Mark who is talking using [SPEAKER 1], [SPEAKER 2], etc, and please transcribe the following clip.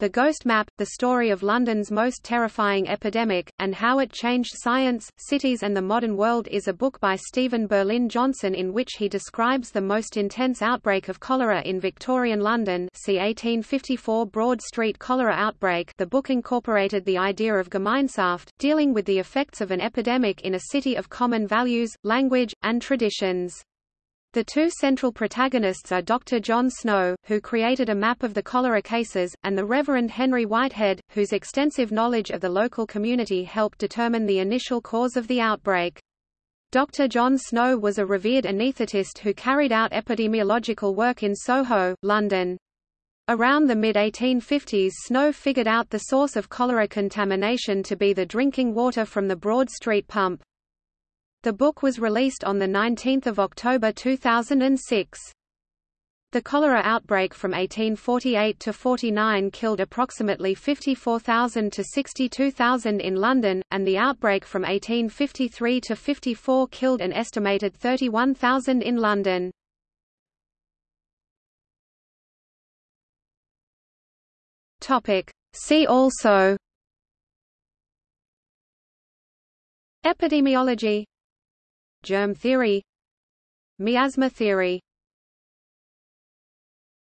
[SPEAKER 1] The Ghost Map, The Story of London's Most Terrifying Epidemic, and How It Changed Science, Cities and the Modern World is a book by Steven Berlin Johnson in which he describes the most intense outbreak of cholera in Victorian London see 1854 Broad Street cholera outbreak the book incorporated the idea of Gemeinschaft, dealing with the effects of an epidemic in a city of common values, language, and traditions. The two central protagonists are Dr. John Snow, who created a map of the cholera cases, and the Reverend Henry Whitehead, whose extensive knowledge of the local community helped determine the initial cause of the outbreak. Dr. John Snow was a revered anaesthetist who carried out epidemiological work in Soho, London. Around the mid-1850s Snow figured out the source of cholera contamination to be the drinking water from the Broad Street pump. The book was released on 19 October 2006. The cholera outbreak from 1848 to 49 killed approximately 54,000 to 62,000 in London, and the outbreak from 1853 to 54 killed an estimated 31,000 in London. See also Epidemiology Germ theory Miasma theory